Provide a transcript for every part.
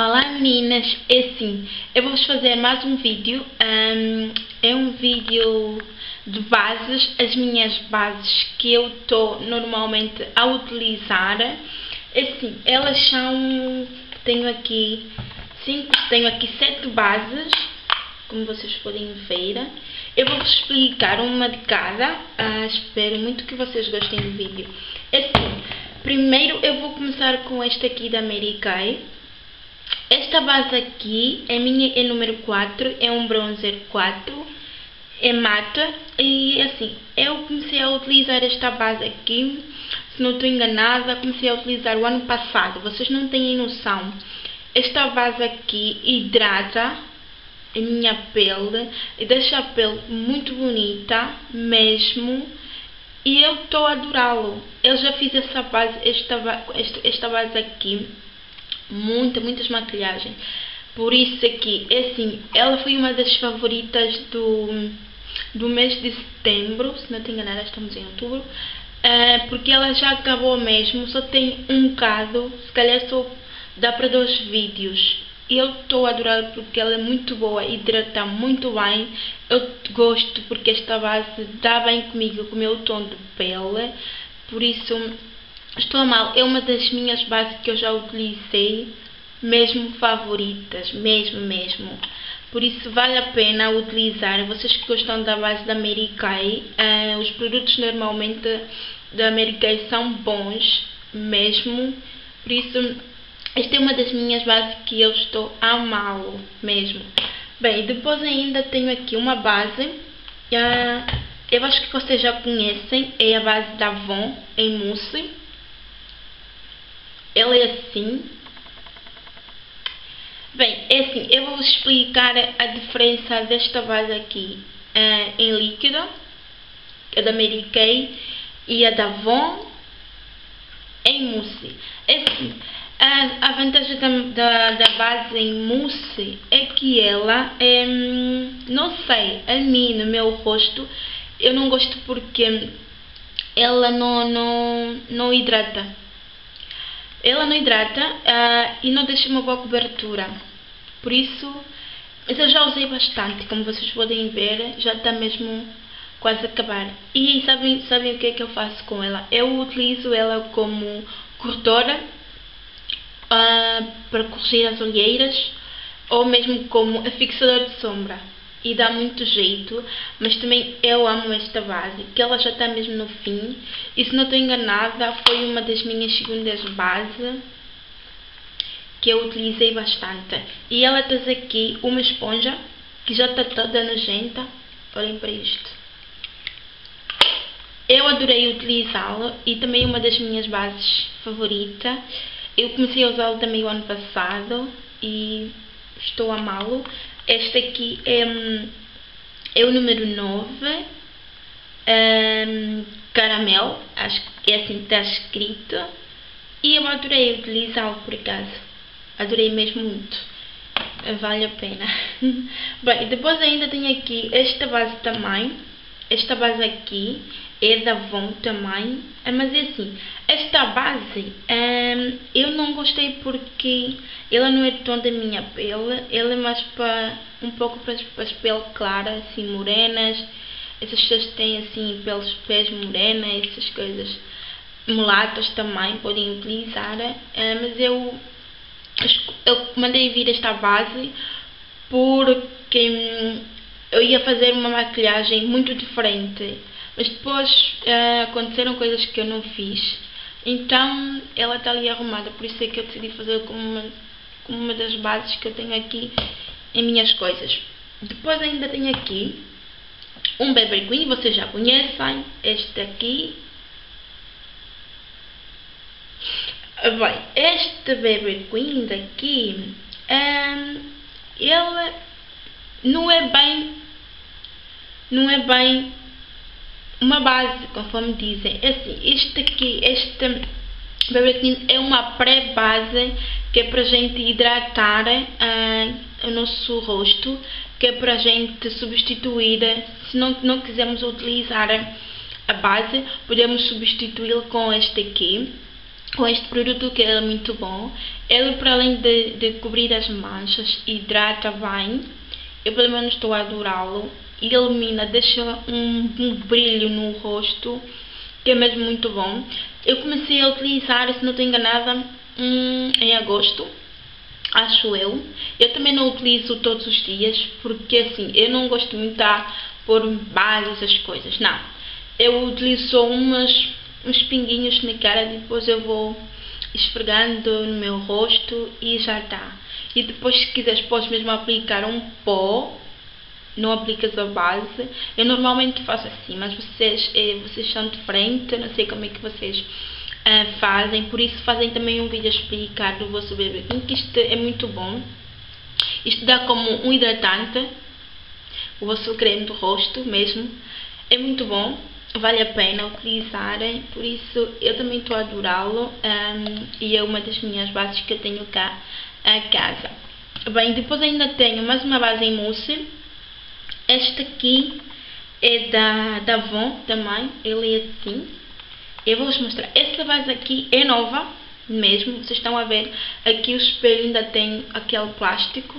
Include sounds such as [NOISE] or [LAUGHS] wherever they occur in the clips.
Olá meninas, é assim, eu vou-vos fazer mais um vídeo, um, é um vídeo de bases, as minhas bases que eu estou normalmente a utilizar, é assim, elas são, tenho aqui cinco, tenho aqui sete bases, como vocês podem ver, eu vou-vos explicar uma de cada, uh, espero muito que vocês gostem do vídeo, é assim, primeiro eu vou começar com este aqui da Mary Kay, esta base aqui, a minha é número 4, é um bronzer 4, é mata e assim, eu comecei a utilizar esta base aqui, se não estou enganada, comecei a utilizar o ano passado, vocês não têm noção. Esta base aqui hidrata a minha pele e deixa a pele muito bonita mesmo e eu estou a adorá-lo. Eu já fiz essa base, esta, esta base aqui muita, muitas maquilhagens. Por isso aqui, é assim, ela foi uma das favoritas do, do mês de setembro, se não tenho enganado, estamos em outubro, uh, porque ela já acabou mesmo, só tem um bocado, se calhar só dá para dois vídeos. Eu estou a adorar porque ela é muito boa, hidrata muito bem. Eu gosto porque esta base dá bem comigo, com o meu tom de pele. Por isso, Estou a mal, é uma das minhas bases que eu já utilizei, mesmo favoritas, mesmo, mesmo. Por isso vale a pena utilizar. Vocês que gostam da base da Mary Kay, uh, os produtos normalmente da Mary Kay são bons, mesmo. Por isso, esta é uma das minhas bases que eu estou a amá-lo, mesmo. Bem, depois ainda tenho aqui uma base, uh, eu acho que vocês já conhecem, é a base da Avon em mousse ela é assim. Bem, é assim, eu vou explicar a diferença desta base aqui uh, em líquido, a da Mary Kay, e a da Avon em mousse. É assim, a, a vantagem da, da, da, base em mousse é que ela, não sei, a mim, no meu rosto, eu não gosto porque ela não, não, não hidrata. Ela não hidrata uh, e não deixa uma boa cobertura. Por isso, eu já usei bastante, como vocês podem ver, já está mesmo quase a acabar. E sabem, sabem o que é que eu faço com ela? Eu utilizo ela como corretora uh, para corrigir as olheiras ou mesmo como fixador de sombra e dá muito jeito, mas também eu amo esta base, que ela já está mesmo no fim, e se não estou enganada, foi uma das minhas segundas bases que eu utilizei bastante. E ela traz aqui uma esponja, que já está toda nojenta, olhem para isto. Eu adorei utilizá-la e também uma das minhas bases favoritas. Eu comecei a usá-lo também o ano passado e estou a amá-lo. Este aqui é, é o número 9, um, caramelo, acho que é assim que está escrito. E eu adorei utilizá-lo por acaso. Adorei mesmo muito. Vale a pena. [LAUGHS] Bem, depois ainda tenho aqui esta base também. Esta base aqui é da Avon também, ah, mas é assim, esta base um, eu não gostei porque ela não é tão da minha pele, ela é mais para um pouco para, as peles claras, assim morenas, essas pessoas têm assim peles, pés morenas, essas coisas mulatas também podem utilizar, uh, mas eu, eu mandei vir esta base porque hum, eu ia fazer uma maquilhagem muito diferente mas depois uh, aconteceram coisas que eu não fiz. Então ela está ali arrumada, por isso é que eu decidi fazer como uma, como uma das bases que eu tenho aqui em minhas coisas. Depois ainda tenho aqui um Baby Queen, vocês já conhecem, este aqui. Bem, este Baby Queen daqui, um, ele não é bem, não é bem uma base, conforme dizem. É assim, este aqui, este é uma pré-base que é para a gente hidratar uh, o nosso rosto, que é para a gente substituir, se não, não quisermos utilizar a base, podemos substituí-lo com este aqui, com este produto que é muito bom. Ele, para além de, de cobrir as manchas, hidrata bem. Eu, pelo menos, estou a adorá-lo. Ilumina, deixa um, um brilho no rosto, que é mesmo muito bom. Eu comecei a utilizar, se não estou enganada, hum, em agosto acho eu. Eu também não utilizo todos os dias, porque assim, eu não gosto muito de pôr bases as coisas, não. Eu utilizo umas, uns pinguinhos na cara, depois eu vou esfregando no meu rosto e já está. E depois se quiseres podes mesmo aplicar um pó, não aplicas a base. Eu normalmente faço assim, mas vocês, eh, vocês são de frente, não sei como é que vocês uh, fazem, por isso fazem também um vídeo a explicar do vosso bebê, que isto é muito bom. Isto dá como um hidratante, o vosso creme do rosto mesmo, é muito bom, vale a pena utilizarem, por isso eu também estou a adorá-lo um, e é uma das minhas bases que eu tenho cá a casa. Bem, depois ainda tenho mais uma base em mousse, esta aqui é da, da Avon também, ele é assim, eu vou-vos mostrar. Essa base aqui é nova, mesmo. Vocês estão a ver, aqui o espelho ainda tem aquele plástico.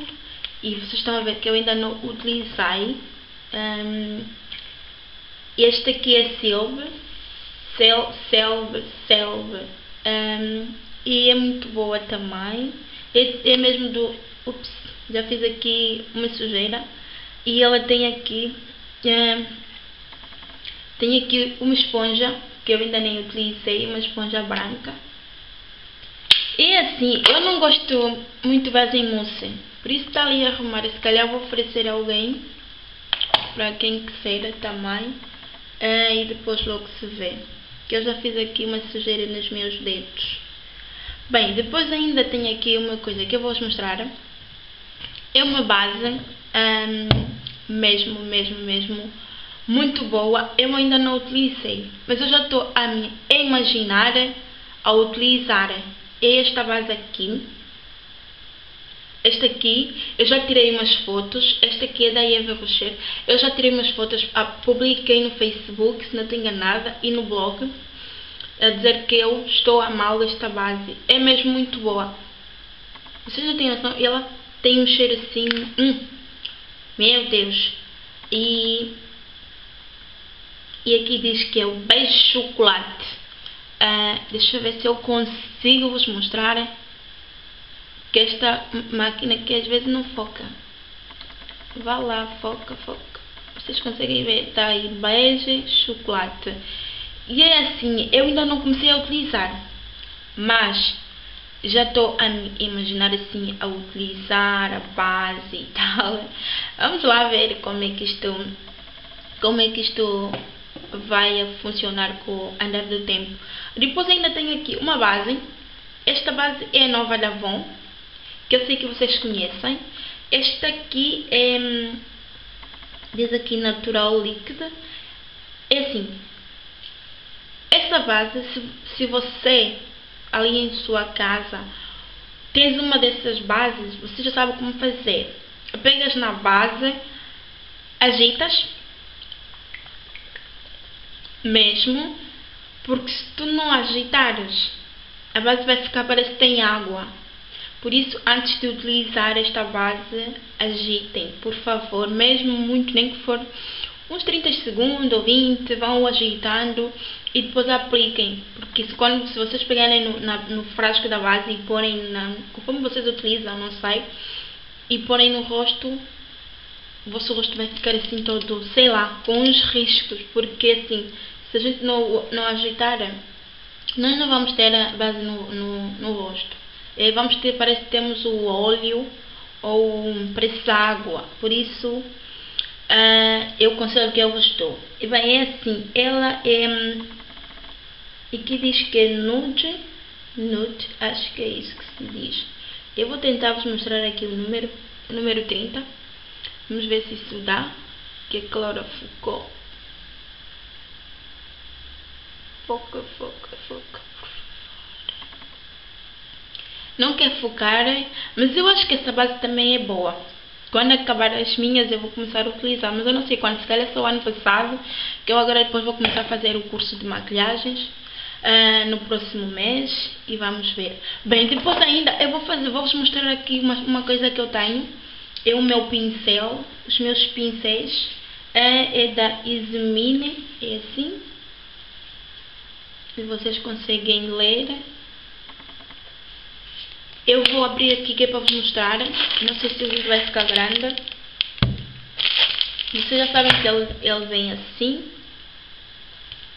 E vocês estão a ver que eu ainda não utilizei. Um, este aqui é Silver. Sel, Selve, Selve. Um, e é muito boa também. É, é mesmo do... Ups, já fiz aqui uma sujeira. E ela tem aqui... Um, tem aqui uma esponja que eu ainda nem utilizei, uma esponja branca. E assim, eu não gosto muito base em mousse, por isso está ali a arrumar. Se calhar vou oferecer a alguém, para quem quiser também, uh, e depois logo se vê. Que eu já fiz aqui uma sujeira nos meus dedos. Bem, depois ainda tenho aqui uma coisa que eu vou-vos mostrar. É uma base, um, mesmo, mesmo, mesmo, muito boa, eu ainda não utilizei, mas eu já estou a me imaginar a utilizar esta base aqui. Esta aqui, eu já tirei umas fotos, esta aqui é da Eva Rocher, eu já tirei umas fotos, publiquei no Facebook, se não estou enganada, e no blog, a dizer que eu estou a mal desta base. É mesmo muito boa. Vocês já têm noção? Ela tem um cheiro assim, hum, meu Deus. E e aqui diz que é o beijo chocolate. Uh, deixa eu ver se eu consigo vos mostrar que esta máquina que às vezes não foca. Vá lá, foca, foca. Vocês conseguem ver? Está aí beijo chocolate. E é assim, eu ainda não comecei a utilizar, mas já estou a imaginar assim a utilizar a base e [LAUGHS] tal. Vamos lá ver como é que isto, como é que isto vai funcionar com o andar do tempo. Depois ainda tenho aqui uma base. Esta base é nova da Avon, que eu sei que vocês conhecem. Esta aqui é, diz aqui natural líquida. É assim, esta base, se, se você ali em sua casa tens uma dessas bases, você já sabe como fazer. Pegas na base, agitas mesmo, porque se tu não agitares, a base vai ficar parece que tem água. Por isso, antes de utilizar esta base, agitem, por favor, mesmo muito, nem que for uns 30 segundos ou 20, vão agitando e depois apliquem, porque se, quando, se vocês pegarem no, na, no frasco da base e porem, na, conforme vocês utilizam, não sei, e porem no rosto, o vosso rosto vai ficar assim todo, sei lá, com uns riscos, porque assim, se a gente não, não agitar, nós não vamos ter a base no, no, no rosto. E vamos ter, parece que temos o óleo ou parece água, por isso uh, eu considero que eu gostou. E bem, é assim, ela é, e aqui diz que é nude, nude, acho que é isso que se diz. Eu vou tentar vos mostrar aqui o número, o número 30. Vamos ver se isso dá. Que é clorofuco. Foca, foca, foca. Não quer focar, mas eu acho que essa base também é boa. Quando acabar as minhas eu vou começar a utilizar, mas eu não sei quando, se calhar só o ano passado, que eu agora depois vou começar a fazer o curso de maquilhagens. uh, no próximo mês e vamos ver. Bem, depois ainda eu vou fazer, vou-vos mostrar aqui uma, uma coisa que eu tenho. É o meu pincel, os meus pincéis. É, é da Ismine, é assim. Se vocês conseguem ler. Eu vou abrir aqui que é para vos mostrar. Não sei se o vídeo vai ficar grande. Vocês já sabem que ele, ele vem assim.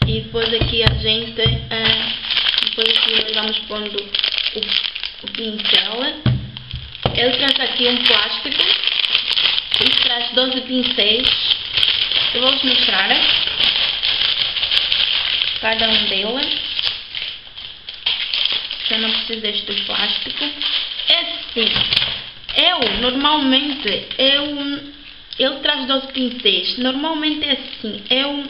E depois aqui a gente... Uh, depois aqui nós vamos pondo o, o pincel. Ele traz aqui um plástico. Ele traz 12 pincéis. Eu vou-vos mostrar. Cada um deles. Eu não preciso deste plástico. É assim. Eu, normalmente, eu ele traz 12 pincéis. Normalmente é assim. Eu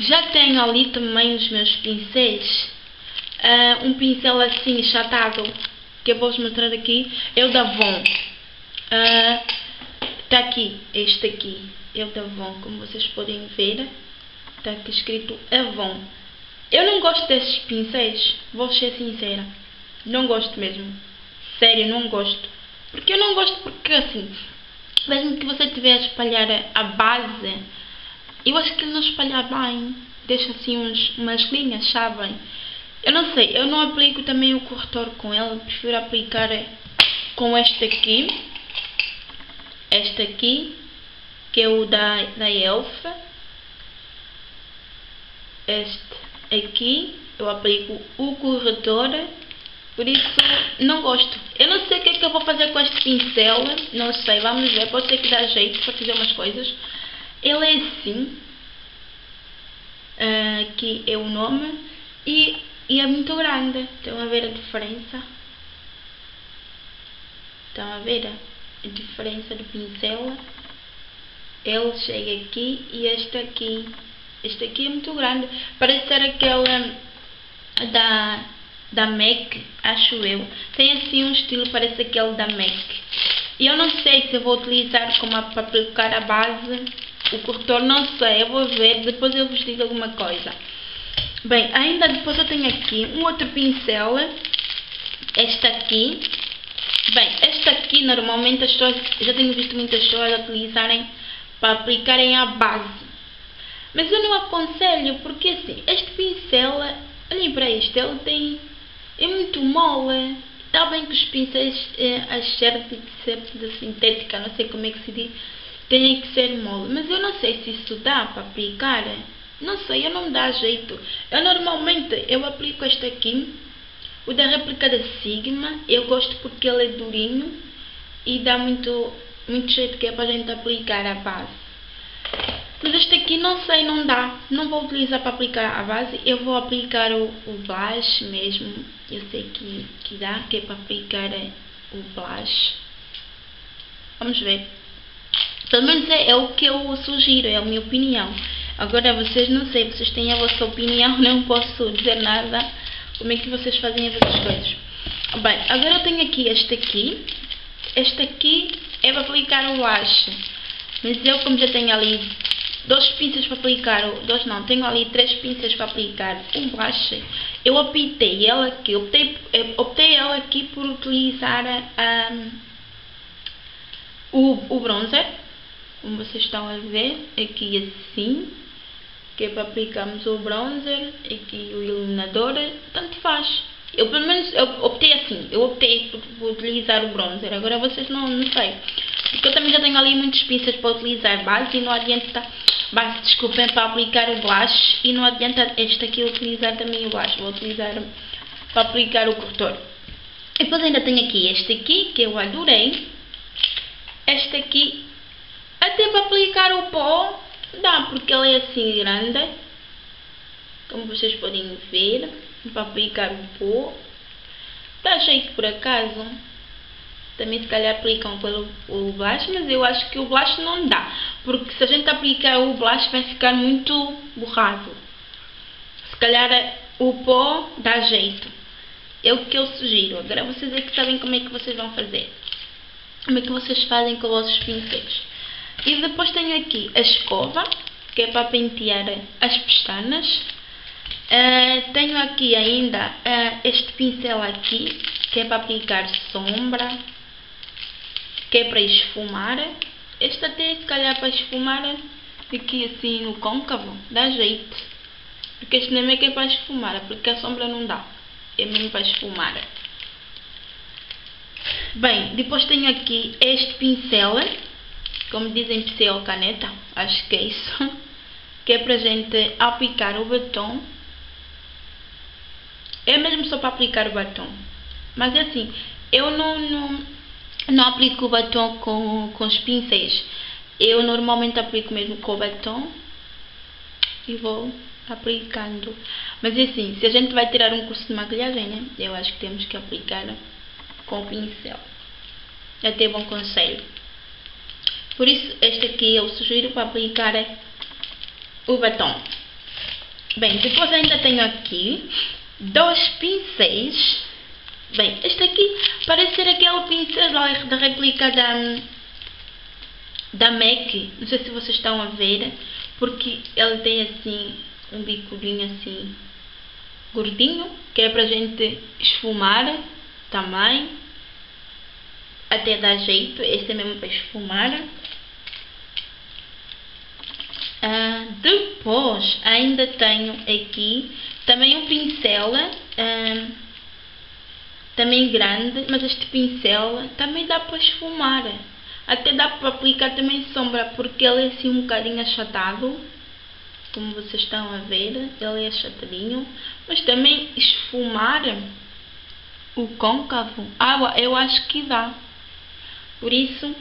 já tenho ali também os meus pincéis. Uh, um pincel assim chatado. Que eu vou-vos mostrar aqui. O da Avon. Está uh, aqui. Este aqui. O da Avon. Como vocês podem ver. Está aqui escrito Avon. Eu não gosto desses pincéis. Vou ser sincera. Não gosto mesmo. Sério, não gosto. Porque eu não gosto porque assim mesmo que você estiver a espalhar a base, eu acho que ele não espalha bem. Deixa assim uns, umas linhas, sabem? Eu não sei, eu não aplico também o corretor com ele, prefiro aplicar com este aqui. Este aqui, que é o da, da Elf. Este aqui, eu aplico o corretor por isso, não gosto. Eu não sei o que é que eu vou fazer com este pincel. Não sei, vamos ver. Pode ser que dá jeito para fazer umas coisas. Ele é assim. Uh, aqui é o nome. E, e é muito grande. Estão a ver a diferença? Estão a ver a diferença do pincel? Ele chega aqui e este aqui. Este aqui é muito grande. Parece ser aquele da da MAC, acho eu. Tem assim um estilo, parece aquele da MAC. E eu não sei se vou utilizar como para aplicar a base, o corretor, não sei, eu vou ver, depois eu vos digo alguma coisa. Bem, ainda depois eu tenho aqui um outro pincel, este aqui. Bem, este aqui normalmente as pessoas, já tenho visto muitas pessoas utilizarem para aplicarem a base. Mas eu não aconselho, porque assim, este pincel, olhem para isto, ele tem é muito mole. Está bem que os pincéis, é, as cerdas de sintética, não sei como é que se diz, têm que ser mole. Mas eu não sei se isso dá para aplicar. Não sei, eu não dá jeito. Eu normalmente, eu aplico este aqui, o da réplica da Sigma. Eu gosto porque ele é durinho e dá muito, muito jeito que é para a gente aplicar a base. Mas este aqui não sei, não dá. Não vou utilizar para aplicar a base. Eu vou aplicar o, o blush mesmo. Eu sei que, que dá, que é para aplicar o blush. Vamos ver. Pelo menos é, é o que eu sugiro, é a minha opinião. Agora vocês não sei, vocês têm a vossa opinião, [LAUGHS] não posso dizer nada. Como é que vocês fazem as outras coisas. Bem, agora eu tenho aqui este aqui. Este aqui é para aplicar o blush. Mas eu como já tenho ali dois pincéis para aplicar, dois não, tenho ali três pincéis para aplicar um blush. Eu optei ela aqui, optei, optei ela aqui por utilizar um, o, o bronzer, como vocês estão a ver, aqui assim, que é para aplicarmos o bronzer, aqui o iluminador, tanto faz. Eu pelo menos eu optei assim, eu optei por, por utilizar o bronzer, agora vocês não, não sei. Porque eu também já tenho ali muitos pincéis para utilizar base e não adianta base, desculpem, para aplicar o blush e não adianta este aqui utilizar também o blush, vou utilizar para aplicar o corretor. E depois ainda tenho aqui este aqui, que eu adorei. Este aqui, até para aplicar o pó, dá, porque ele é assim grande. Como vocês podem ver, para aplicar o pó. Dá jeito por acaso também se calhar aplicam pelo o blush, mas eu acho que o blush não dá, porque se a gente aplicar o blush vai ficar muito borrado. Se calhar o pó dá jeito. É o que eu sugiro. Agora vocês é que sabem como é que vocês vão fazer. Como é que vocês fazem com os vossos pincéis. E depois tenho aqui a escova, que é para pentear as pestanas. Uh, tenho aqui ainda uh, este pincel aqui, que é para aplicar sombra, que é para esfumar. Este até se calhar para esfumar aqui assim no côncavo, dá jeito. Porque este nem é que é para esfumar, porque a sombra não dá. É mesmo para esfumar. Bem, depois tenho aqui este pincel, como dizem pincel caneta, acho que é isso, [LAUGHS] que é para gente aplicar o batom. É mesmo só para aplicar o batom. Mas é assim, eu não, não, não aplico o batom com, com os pincéis. Eu normalmente aplico mesmo com o batom e vou aplicando. Mas é assim, se a gente vai tirar um curso de maquilhagem, né? Eu acho que temos que aplicar com o pincel. É até bom conselho. Por isso, este aqui eu sugiro para aplicar o batom. Bem, depois ainda tenho aqui dois pincéis. Bem, este aqui parece ser aquele pincel da réplica da, da MAC. Não sei se vocês estão a ver. Porque ele tem assim um bicudinho assim gordinho. Que é para gente esfumar também. Até dar jeito. Esse é mesmo para esfumar. Ah, depois ainda tenho aqui também um pincel. Ah, também grande, mas este pincel também dá para esfumar. Até dá para aplicar também sombra, porque ele é assim um bocadinho achatado. Como vocês estão a ver, ele é achatadinho. Mas também esfumar o côncavo, ah, eu acho que dá. Por isso,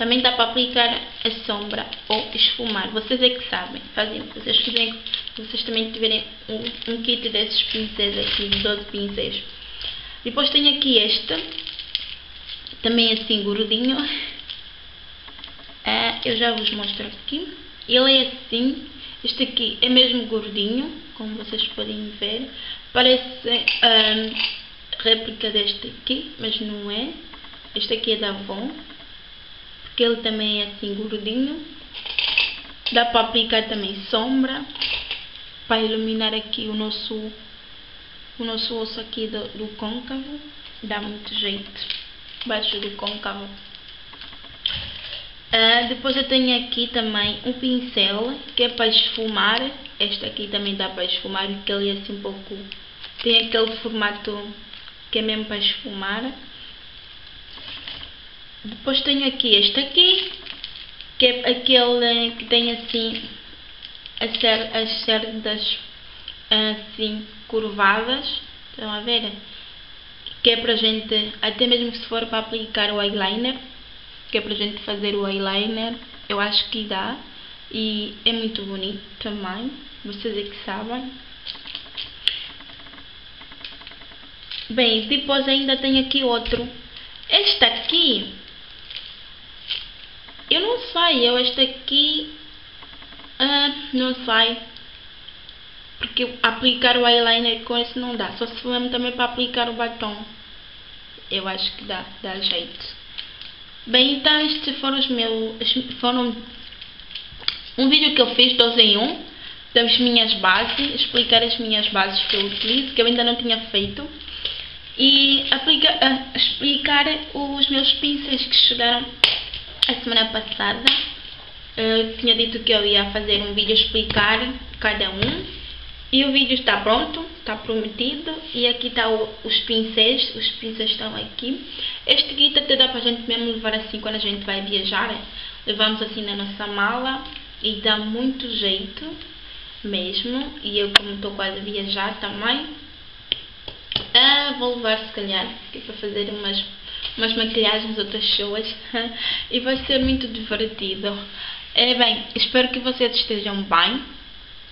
também dá para aplicar a sombra ou esfumar. Vocês é que sabem. Fazem vocês quiserem. Vocês também tiverem um, um kit desses pincéis aqui, 12 pincéis. Depois tenho aqui este. Também assim gordinho. Ah, eu já vos mostro aqui. Ele é assim. Este aqui é mesmo gordinho, como vocês podem ver. Parece ah, réplica deste aqui, mas não é. Este aqui é da Avon que ele também é assim gordinho. Dá para aplicar também sombra, para iluminar aqui o nosso, o nosso osso aqui do, do côncavo. Dá muito jeito, baixo do côncavo. Uh, depois eu tenho aqui também um pincel que é para esfumar. Este aqui também dá para esfumar, porque ele é assim um pouco... Tem aquele formato que é mesmo para esfumar. Depois tenho aqui este aqui, que é aquele que tem assim as cerdas assim curvadas. Estão a ver? Que é para gente, até mesmo se for para aplicar o eyeliner, que é para gente fazer o eyeliner, eu acho que dá. E é muito bonito também, vocês é que sabem. Bem, depois ainda tenho aqui outro. Este aqui eu não sei, eu este aqui uh, não sei. Porque aplicar o eyeliner com esse não dá. Só se for também para aplicar o batom. Eu acho que dá, dá jeito. Bem, então estes foram os meus. Foram um vídeo que eu fiz 12 em 1 das minhas bases, explicar as minhas bases que eu utilizo, que eu ainda não tinha feito. E aplica, uh, explicar os meus pincéis que chegaram a semana passada eu tinha dito que eu ia fazer um vídeo explicar cada um e o vídeo está pronto, está prometido e aqui está os pincéis, os pincéis estão aqui. Este kit até dá para a gente mesmo levar assim quando a gente vai viajar, levamos assim na nossa mala e dá muito jeito mesmo. E eu como estou quase a viajar também, ah, vou levar se calhar, aqui para fazer umas umas maquilhagens, outras pessoas [LAUGHS] e vai ser muito divertido. É bem, espero que vocês estejam bem,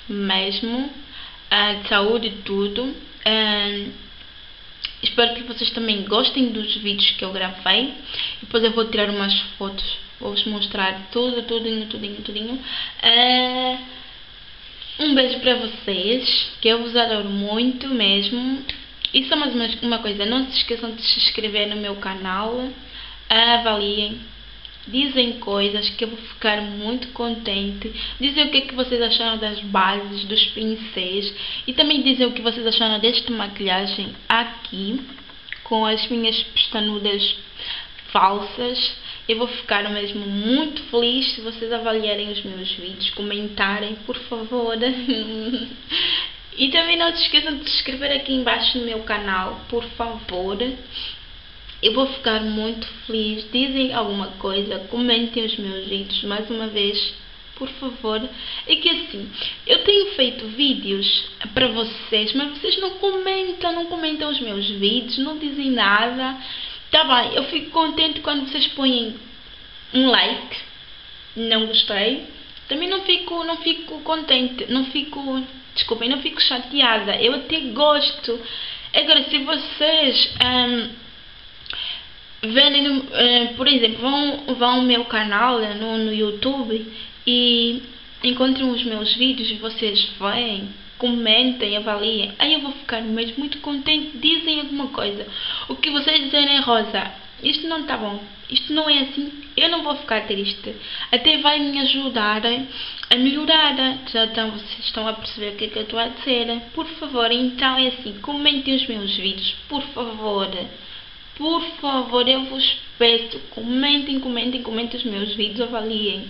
mesmo, uh, de saúde e tudo. Uh, espero que vocês também gostem dos vídeos que eu gravei. Depois eu vou tirar umas fotos, vou-vos mostrar tudo, tudinho, tudinho, tudinho. Uh, um beijo para vocês, que eu vos adoro muito mesmo. E só mais uma, coisa, não se esqueçam de se inscrever no meu canal, avaliem dizem coisas que eu vou ficar muito contente. Dizem o que é que vocês acharam das bases, dos pincéis e também dizem o que vocês acharam desta maquilhagem aqui com as minhas pestanudas falsas. Eu vou ficar mesmo muito feliz se vocês avaliarem os meus vídeos, comentarem, por favor. [LAUGHS] e também não se esqueçam de se inscrever aqui embaixo no meu canal, por favor. Eu vou ficar muito feliz. Dizem alguma coisa, comentem os meus vídeos mais uma vez, por favor. É que assim, eu tenho feito vídeos para vocês, mas vocês não comentam, não comentam os meus vídeos, não dizem nada. Tá bem, eu fico contente quando vocês põem um like. Não gostei. Também não fico, não fico contente, não fico, desculpem, não fico chateada. Eu até gosto. Agora, se vocês um, verem, uh, por exemplo, vão, vão ao meu canal no, no YouTube e encontram os meus vídeos e vocês veem comentem, avaliem. Aí eu vou ficar mesmo muito contente. Dizem alguma coisa. O que vocês dizem é Rosa, isto não está bom. Isto não é assim. Eu não vou ficar triste. Até vai me ajudar a melhorar. Já então vocês estão a perceber o que é que eu estou a dizer. Por favor, então é assim. Comentem os meus vídeos. Por favor. Por favor, eu vos peço. Comentem, comentem, comentem os meus vídeos. Avaliem.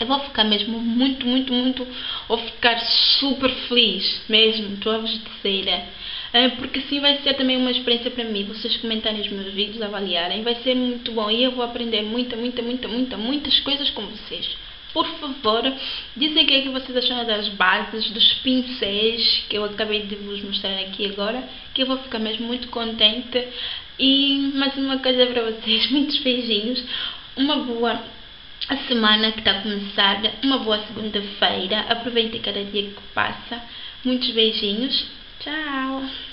Eu vou ficar mesmo muito, muito, muito, vou ficar super feliz, mesmo, estou a vos dizer. Ah, porque assim vai ser também uma experiência para mim, vocês comentarem os meus vídeos, avaliarem, vai ser muito bom e eu vou aprender muita, muita, muita, muita, muitas coisas com vocês. Por favor, dizem o que é que vocês acharam das bases, dos pincéis que eu acabei de vos mostrar aqui agora, que eu vou ficar mesmo muito contente. E mais uma coisa para vocês, [LAUGHS] muitos beijinhos, uma boa a semana que está a começar, uma boa segunda-feira. Aproveite cada dia que passa. Muitos beijinhos. Tchau!